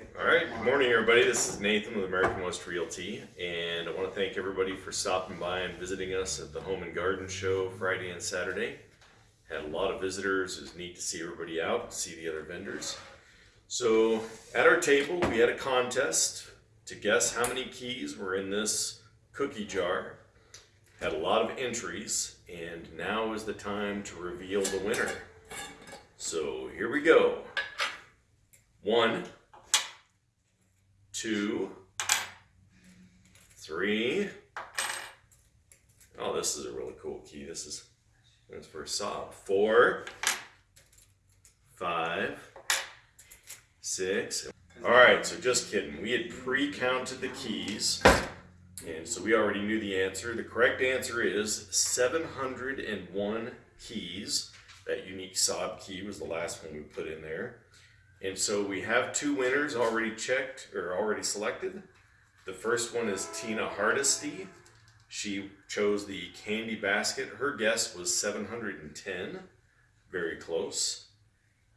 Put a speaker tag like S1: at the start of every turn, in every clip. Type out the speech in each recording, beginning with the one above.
S1: All right, good morning, everybody. This is Nathan with American West Realty, and I want to thank everybody for stopping by and visiting us at the Home and Garden Show Friday and Saturday. Had a lot of visitors. It was neat to see everybody out, see the other vendors. So, at our table, we had a contest to guess how many keys were in this cookie jar. Had a lot of entries, and now is the time to reveal the winner. So, here we go. One two, three. Oh, this is a really cool key. This is that's for Saab. Four, five, six. All right, so just kidding. We had pre-counted the keys, and so we already knew the answer. The correct answer is 701 keys. That unique Saab key was the last one we put in there. And so we have two winners already checked or already selected. The first one is Tina Hardesty. She chose the candy basket. Her guess was 710, very close.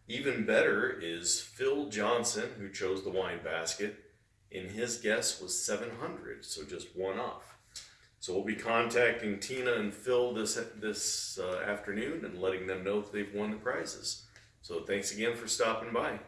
S1: Even better is Phil Johnson, who chose the wine basket, and his guess was 700, so just one off. So we'll be contacting Tina and Phil this this uh, afternoon and letting them know that they've won the prizes. So thanks again for stopping by.